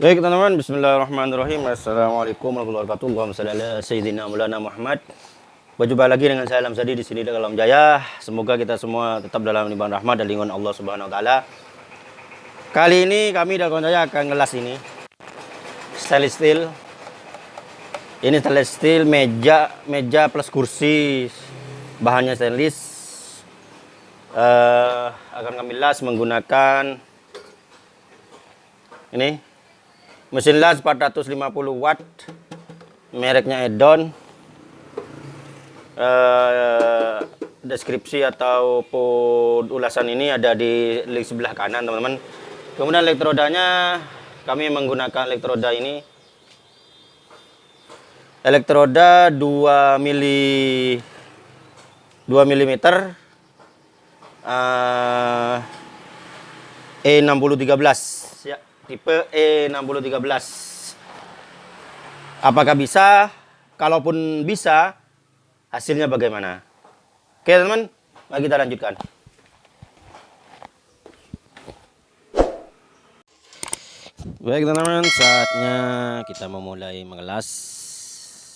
Baik teman-teman, Bismillahirrahmanirrahim. Assalamualaikum warahmatullahi wabarakatuh. Allahumma salli Sayyidina Maulana Muhammad. Berjumpa lagi dengan saya Alam Sadi di sini dalam Jaya. Semoga kita semua tetap dalam limpahan rahmat dan lingkungan Allah Subhanahu wa. Kali ini kami dalam Jaya akan ngelas ini. Stainless steel. Ini stainless steel meja, meja plus kursi. Bahannya stainless. Uh, akan kami las menggunakan ini mesin las 450 watt. Mereknya Edon. Uh, deskripsi ataupun ulasan ini ada di link sebelah kanan teman-teman. Kemudian elektrodanya kami menggunakan elektroda ini. Elektroda 2 mili 2 mm uh, E6013 tipe E6013 apakah bisa? Kalaupun bisa hasilnya bagaimana? Oke teman mari kita lanjutkan. Baik teman-teman saatnya kita memulai mengelas.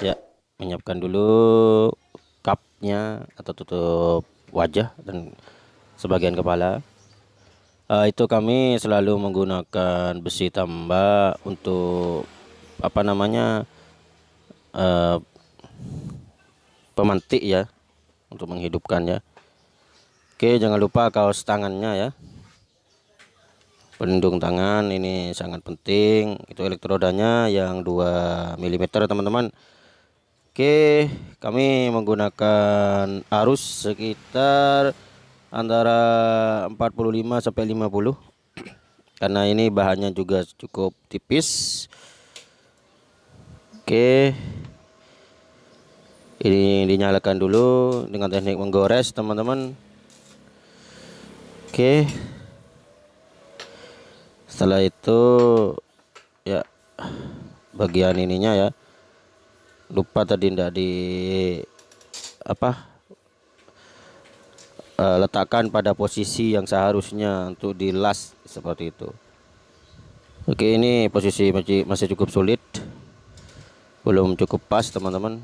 Ya menyiapkan dulu cupnya atau tutup wajah dan sebagian kepala uh, itu kami selalu menggunakan besi tambah untuk apa namanya uh, pemantik ya untuk menghidupkan ya. Oke jangan lupa kaos tangannya ya. Pelindung tangan ini sangat penting. Itu elektrodanya yang 2 mm teman-teman. Oke kami menggunakan arus sekitar antara 45 sampai 50 karena ini bahannya juga cukup tipis. Oke. Ini dinyalakan dulu dengan teknik menggores teman-teman. Oke. Setelah itu ya bagian ininya ya. Lupa tadi tidak di apa uh, letakkan pada posisi yang seharusnya untuk di las seperti itu. Oke ini posisi masih, masih cukup sulit belum cukup pas teman-teman.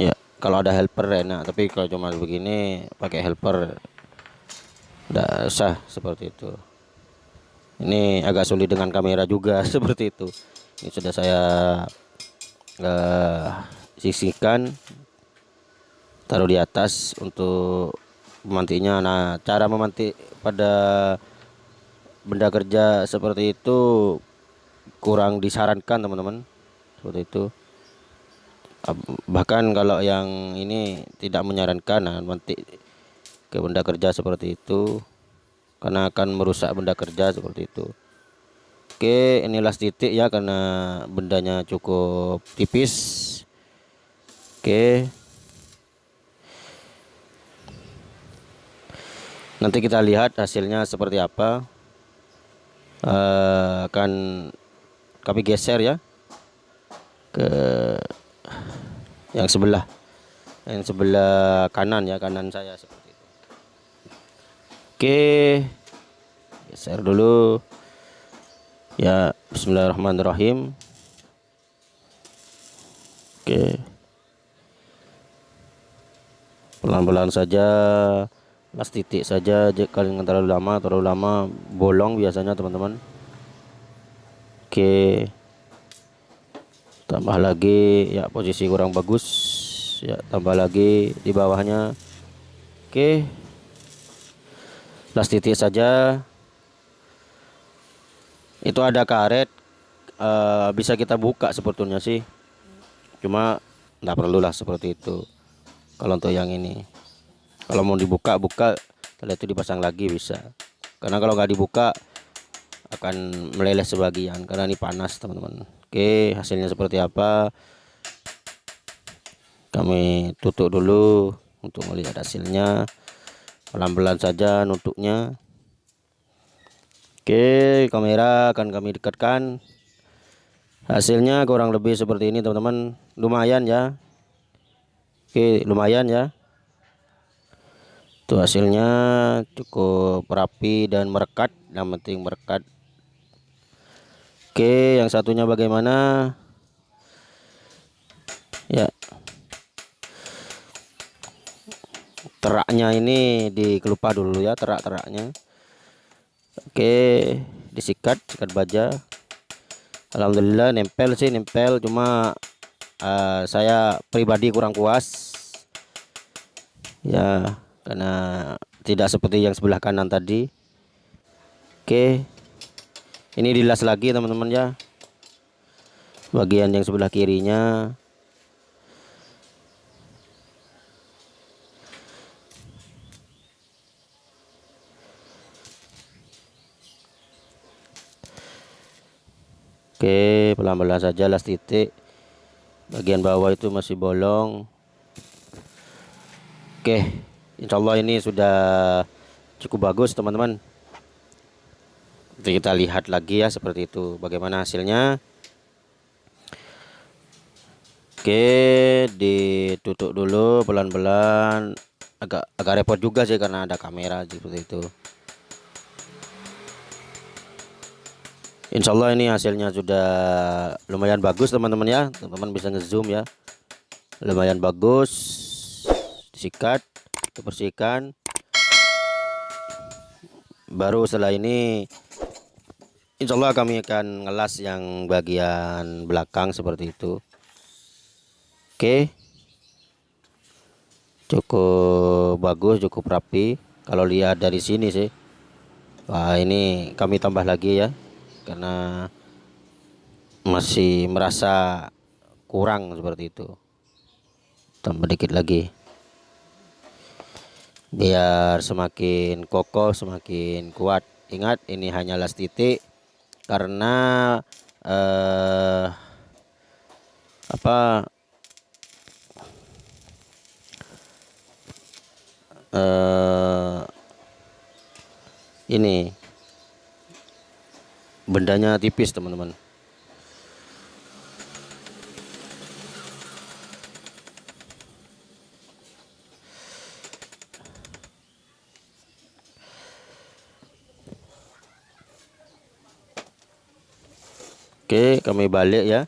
Ya kalau ada helper enak. Tapi kalau cuma begini pakai helper tidak sah seperti itu. Ini agak sulit dengan kamera juga seperti itu. Ini sudah saya uh, sisihkan taruh di atas untuk memantiknya nah cara memantik pada benda kerja seperti itu kurang disarankan teman-teman. Seperti itu. Bahkan kalau yang ini tidak menyarankan nah, memantik ke benda kerja seperti itu karena akan merusak benda kerja seperti itu. Oke inilah titik ya karena bendanya cukup tipis. Oke nanti kita lihat hasilnya seperti apa. Uh, akan kami geser ya ke yang sebelah yang sebelah kanan ya kanan saya seperti itu. Oke geser dulu. Ya Bismillahirrahmanirrahim. Oke. Pelan-pelan saja las titik saja kalian terlalu lama terlalu lama. Bolong biasanya teman-teman. Oke tambah lagi ya posisi kurang bagus. Ya tambah lagi di bawahnya. Oke las titik saja. Itu ada karet. Uh, bisa kita buka sebetulnya sih. Cuma tidak perlulah seperti itu. Kalau untuk yang ini kalau mau dibuka buka. Setelah itu dipasang lagi bisa. Karena kalau nggak dibuka akan meleleh sebagian karena ini panas teman-teman. Oke hasilnya seperti apa? Kami tutup dulu untuk melihat hasilnya. Pelan-pelan saja nutupnya oke kamera akan kami dekatkan. Hasilnya kurang lebih seperti ini teman-teman. Lumayan ya. Oke lumayan ya itu hasilnya cukup rapi dan merekat yang penting merekat Oke, yang satunya bagaimana? Ya. Teraknya ini dikelupa dulu ya, terak-teraknya. Oke, disikat, sikat baja. Alhamdulillah nempel sih, nempel cuma uh, saya pribadi kurang puas. Ya, karena tidak seperti yang sebelah kanan tadi. Oke. Ini dilas lagi teman-teman ya. Bagian yang sebelah kirinya Oke pelan-pelan saja las titik bagian bawah itu masih bolong Oke Insya Allah ini sudah cukup bagus teman-teman. Kita lihat lagi ya seperti itu bagaimana hasilnya. Oke ditutup dulu pelan-pelan. Agak agak repot juga sih karena ada kamera seperti itu. Insya Allah ini hasilnya sudah lumayan bagus teman-teman ya. Teman-teman bisa ngezoom ya. Lumayan bagus. Disikat dibersihkan. Baru setelah ini Insya Allah kami akan ngelas yang bagian belakang seperti itu. Oke. Cukup bagus cukup rapi. Kalau lihat dari sini sih. Wah ini kami tambah lagi ya karena masih merasa kurang seperti itu. Tambah dikit lagi biar semakin kokoh semakin kuat. Ingat ini hanyalah titik karena eh, apa eh, ini bendanya tipis teman-teman Oke kami balik ya.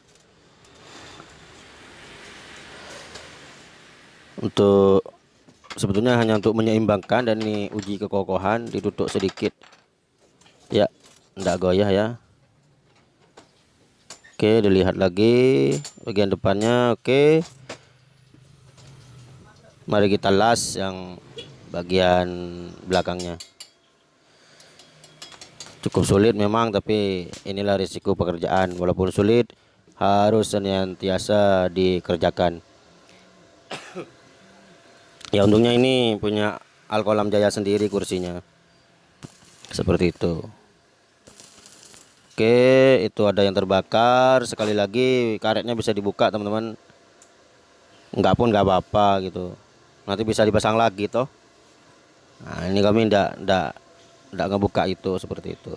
Untuk sebetulnya hanya untuk menyeimbangkan dan ini uji kekokohan ditutup sedikit. Ya enggak goyah ya. Oke dilihat lagi. Bagian depannya oke. Mari kita las yang bagian belakangnya cukup sulit memang tapi inilah risiko pekerjaan. Walaupun sulit harus senantiasa dikerjakan. Ya untungnya ini punya Alkolam Jaya sendiri kursinya. Seperti itu. Oke itu ada yang terbakar. Sekali lagi karetnya bisa dibuka teman-teman. Enggak pun enggak apa-apa gitu. Nanti bisa dipasang lagi toh. Nah ini kami enggak enggak enggak ngebuka itu seperti itu.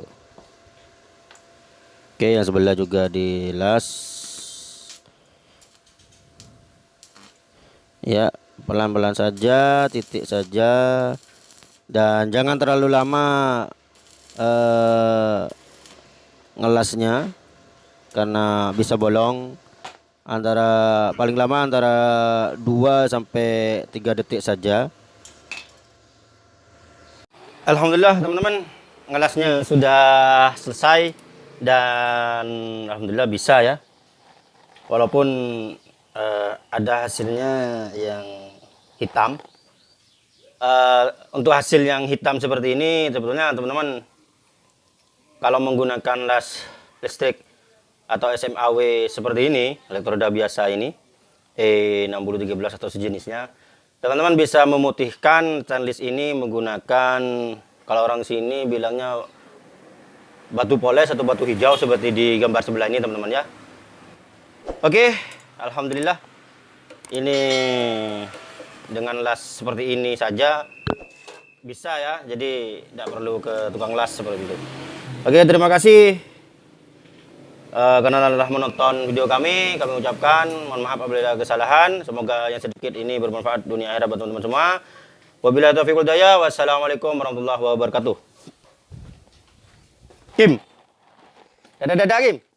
Oke yang sebelah juga dilas ya pelan-pelan saja titik saja. Dan jangan terlalu lama eh, ngelasnya karena bisa bolong antara paling lama antara 2 sampai 3 detik saja Alhamdulillah teman-teman. Ngelasnya sudah selesai dan Alhamdulillah bisa ya. Walaupun uh, ada hasilnya yang hitam. Uh, untuk hasil yang hitam seperti ini sebetulnya teman-teman kalau menggunakan las listrik atau SMAW seperti ini, elektroda biasa ini, E6013 atau sejenisnya, teman-teman bisa memutihkan stainless ini menggunakan, kalau orang sini bilangnya batu poles atau batu hijau seperti di gambar sebelah ini teman-teman ya. Oke, Alhamdulillah. Ini dengan las seperti ini saja bisa ya, jadi tidak perlu ke tukang las seperti itu. Oke, terima kasih uh, karena telah menonton video kami. Kami ucapkan mohon maaf apabila ada kesalahan. Semoga yang sedikit ini bermanfaat dunia akhirat buat teman-teman semua. Wabillahi taufiq wal hidayah. Wassalamualaikum warahmatullahi wabarakatuh. Kim. Dadah dadah Kim.